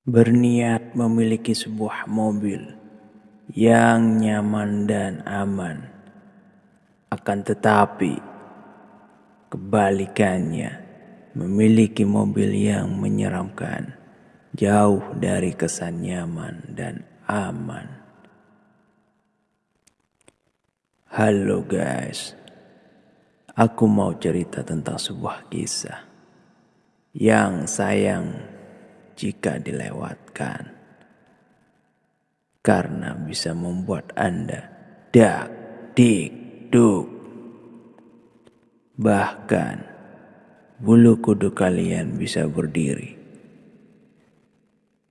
Berniat memiliki sebuah mobil yang nyaman dan aman, akan tetapi kebalikannya, memiliki mobil yang menyeramkan, jauh dari kesan nyaman dan aman. Halo guys, aku mau cerita tentang sebuah kisah yang sayang jika dilewatkan, karena bisa membuat Anda dak dik duk. Bahkan bulu kuduk kalian bisa berdiri.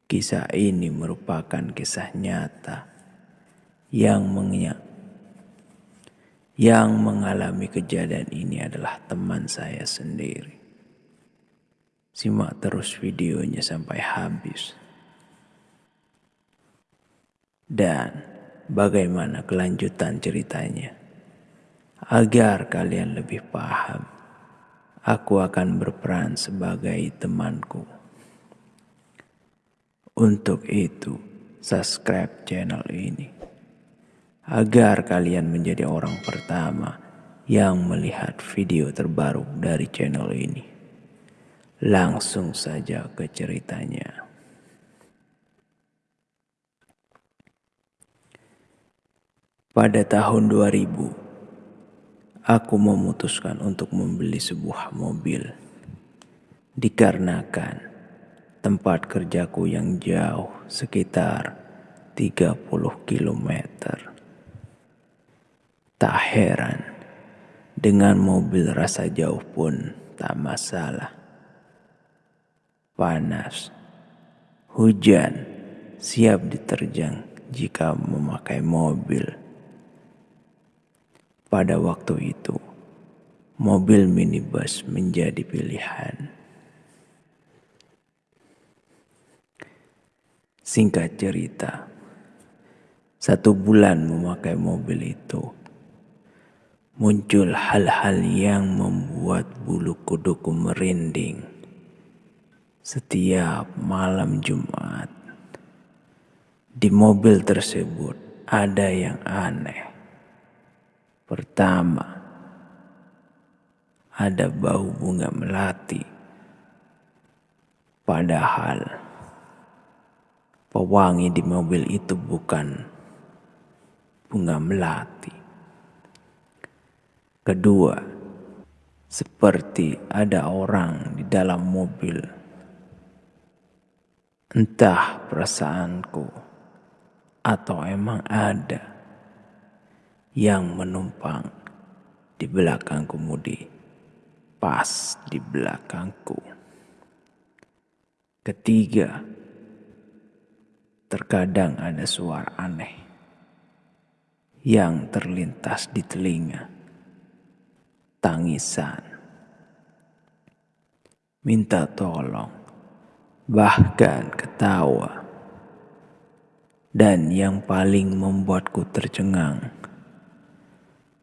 Kisah ini merupakan kisah nyata yang yang mengalami kejadian ini adalah teman saya sendiri. Simak terus videonya sampai habis. Dan bagaimana kelanjutan ceritanya. Agar kalian lebih paham, aku akan berperan sebagai temanku. Untuk itu, subscribe channel ini. Agar kalian menjadi orang pertama yang melihat video terbaru dari channel ini. Langsung saja ke ceritanya. Pada tahun 2000, aku memutuskan untuk membeli sebuah mobil. Dikarenakan tempat kerjaku yang jauh sekitar 30 km. Tak heran, dengan mobil rasa jauh pun tak masalah panas, hujan, siap diterjang jika memakai mobil. Pada waktu itu, mobil minibus menjadi pilihan. Singkat cerita, satu bulan memakai mobil itu, muncul hal-hal yang membuat bulu kuduku merinding setiap malam Jumat. Di mobil tersebut ada yang aneh. Pertama, ada bau bunga melati. Padahal pewangi di mobil itu bukan bunga melati. Kedua, seperti ada orang di dalam mobil Entah perasaanku atau emang ada yang menumpang di belakang kemudi, pas di belakangku. Ketiga, terkadang ada suara aneh yang terlintas di telinga. Tangisan. Minta tolong bahkan ketawa. Dan yang paling membuatku tercengang,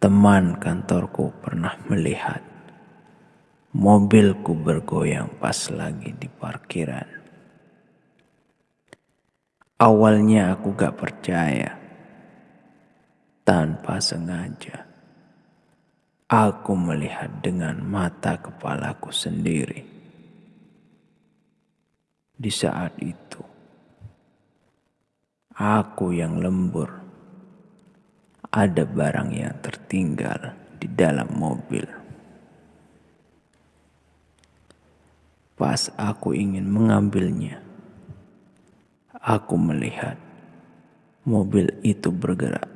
teman kantorku pernah melihat mobilku bergoyang pas lagi di parkiran. Awalnya aku gak percaya. Tanpa sengaja, aku melihat dengan mata kepalaku sendiri di saat itu. Aku yang lembur. Ada barang yang tertinggal di dalam mobil. Pas aku ingin mengambilnya, aku melihat mobil itu bergerak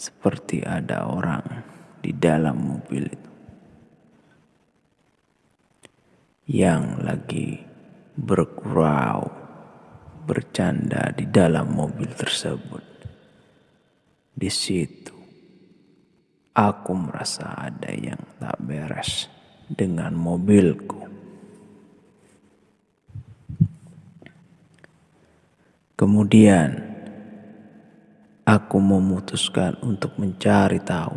seperti ada orang di dalam mobil itu yang lagi bergurau, bercanda di dalam mobil tersebut. Di situ, aku merasa ada yang tak beres dengan mobilku. Kemudian, aku memutuskan untuk mencari tahu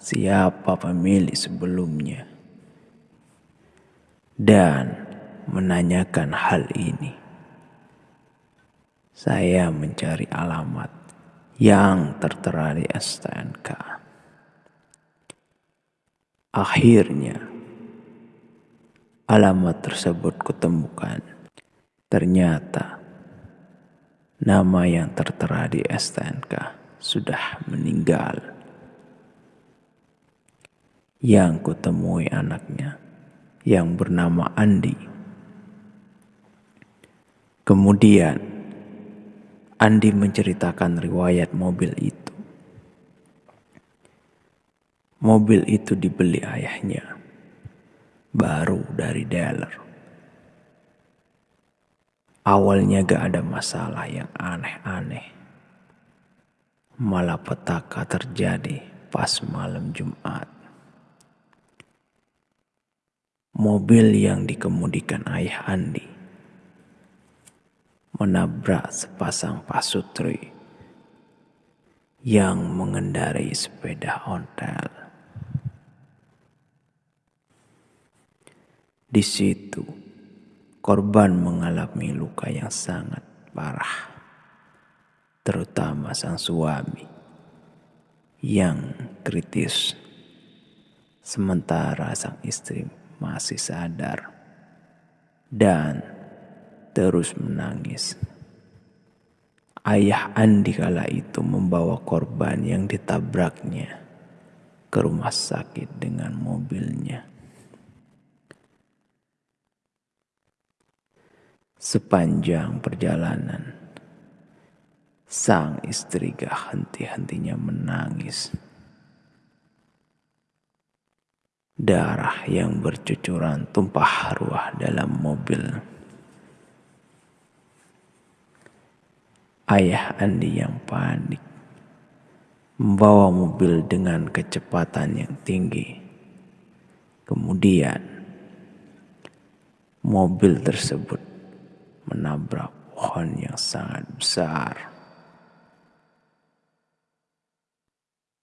siapa pemilik sebelumnya. Dan menanyakan hal ini. Saya mencari alamat yang tertera di STNK. Akhirnya, alamat tersebut kutemukan. Ternyata, nama yang tertera di STNK sudah meninggal. Yang kutemui anaknya yang bernama Andi. Kemudian, Andi menceritakan riwayat mobil itu. Mobil itu dibeli ayahnya, baru dari dealer. Awalnya gak ada masalah yang aneh-aneh. Malah petaka terjadi pas malam Jumat. Mobil yang dikemudikan ayah Andi menabrak sepasang pasutri yang mengendarai sepeda ontel. Di situ, korban mengalami luka yang sangat parah, terutama sang suami yang kritis, sementara sang istri masih sadar dan terus menangis. Ayah Andi kala itu membawa korban yang ditabraknya ke rumah sakit dengan mobilnya. Sepanjang perjalanan, sang istri gak henti-hentinya menangis. Darah yang bercucuran tumpah ruah dalam mobil. Ayah Andi yang panik membawa mobil dengan kecepatan yang tinggi. Kemudian mobil tersebut menabrak pohon yang sangat besar.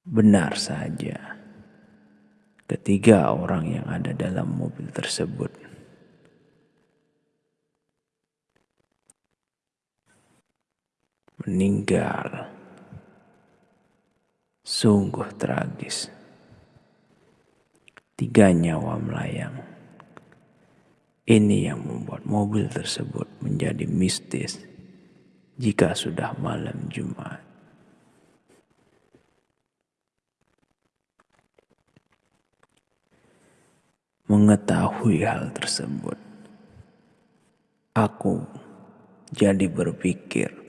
Benar saja, ketiga orang yang ada dalam mobil tersebut meninggal. Sungguh tragis. Tiga nyawa melayang. Ini yang membuat mobil tersebut menjadi mistis jika sudah malam Jumat. Mengetahui hal tersebut, aku jadi berpikir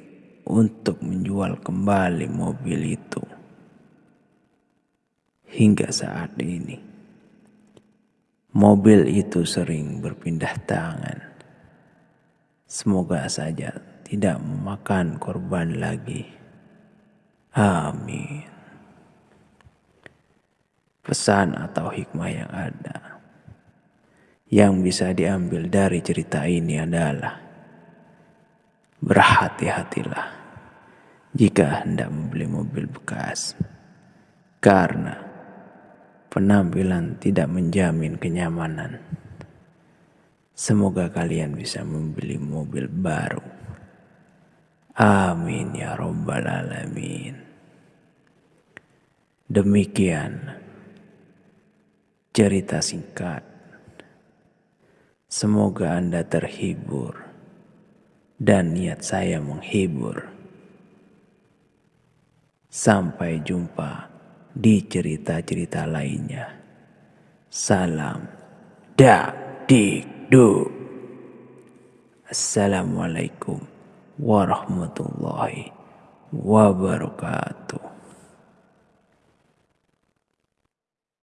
untuk menjual kembali mobil itu. Hingga saat ini, mobil itu sering berpindah tangan. Semoga saja tidak memakan korban lagi. Amin. Pesan atau hikmah yang ada yang bisa diambil dari cerita ini adalah berhati-hatilah jika hendak membeli mobil bekas, karena penampilan tidak menjamin kenyamanan. Semoga kalian bisa membeli mobil baru. Amin ya Rabbal 'Alamin. Demikian cerita singkat. Semoga Anda terhibur dan niat saya menghibur. Sampai jumpa di cerita-cerita lainnya. Salam dakdikduk. Assalamualaikum warahmatullahi wabarakatuh.